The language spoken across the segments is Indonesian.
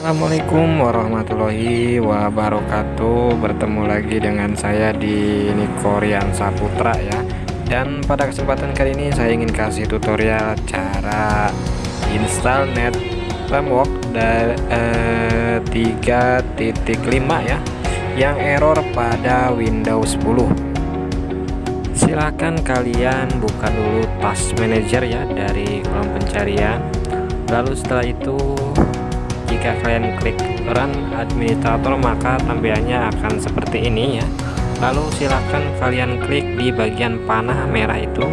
Assalamualaikum warahmatullahi wabarakatuh. Bertemu lagi dengan saya di Nikorian Saputra ya. Dan pada kesempatan kali ini saya ingin kasih tutorial cara install net framework dari eh, 3.5 ya Yang error pada Windows 10 Silahkan kalian buka dulu task manager ya dari kolom pencarian. Lalu setelah itu jika kalian klik run administrator maka tampilannya akan seperti ini ya. Lalu silahkan kalian klik di bagian panah merah itu.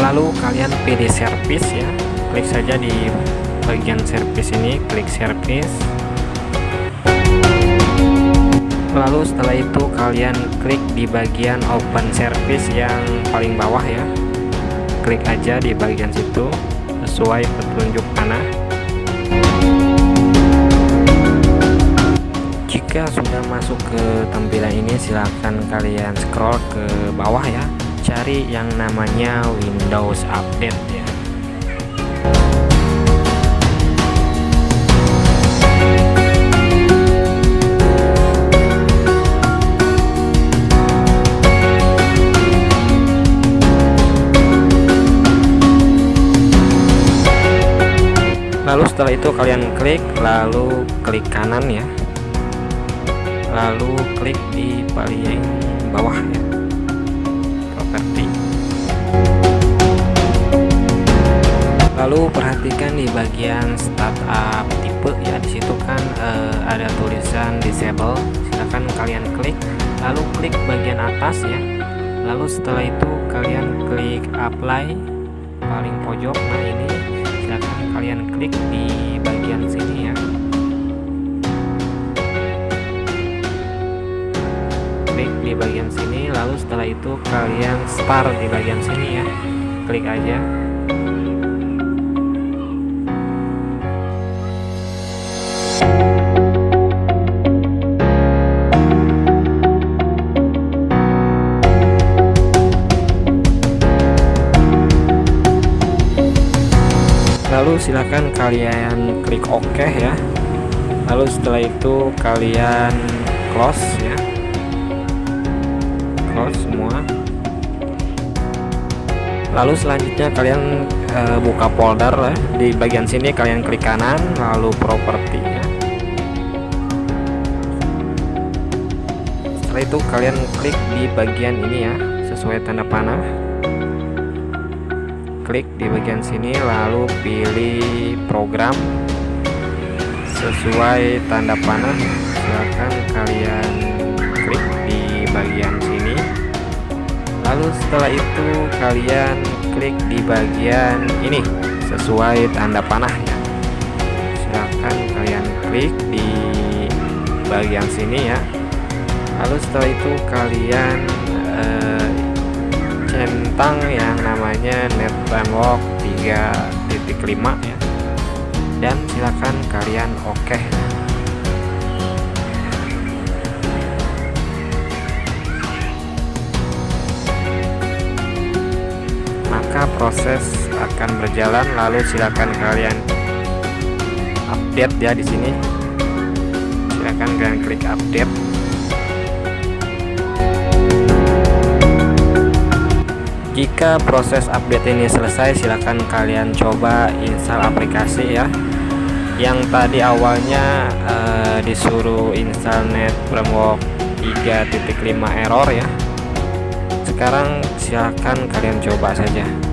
Lalu kalian pilih service ya. Klik saja di bagian service ini klik service lalu setelah itu kalian klik di bagian open service yang paling bawah ya. Klik aja di bagian situ sesuai petunjuk panah jika sudah masuk ke tampilan ini silahkan kalian scroll ke bawah ya. Cari yang namanya Windows Update ya lalu setelah itu kalian klik lalu klik kanan ya. Lalu klik di paling bawah ya. Properti. Lalu perhatikan di bagian startup tipe ya di situ kan eh, ada tulisan disable. Silahkan kalian klik. Lalu klik bagian atas ya. Lalu setelah itu kalian klik apply paling pojok. Nah ini kalian klik di bagian sini ya. Klik di bagian sini lalu setelah itu kalian start di bagian sini ya. Klik aja silahkan kalian klik OK ya lalu setelah itu kalian close ya close semua lalu selanjutnya kalian e, buka folder ya. di bagian sini kalian klik kanan lalu properti ya. setelah itu kalian klik di bagian ini ya sesuai tanda panah klik di bagian sini lalu pilih program sesuai tanda panah silahkan kalian klik di bagian sini. Lalu setelah itu kalian klik di bagian ini sesuai tanda panah ya silahkan kalian klik di bagian sini ya. Lalu setelah itu kalian centang yang namanya net framework 3.5 ya. Dan silakan kalian oke. Okay. maka proses akan berjalan lalu silakan kalian update ya di sini. Silakan kalian klik update jika proses update ini selesai silahkan kalian coba install aplikasi ya. Yang tadi awalnya uh, disuruh install net framework 3.5 error ya. Sekarang silahkan kalian coba saja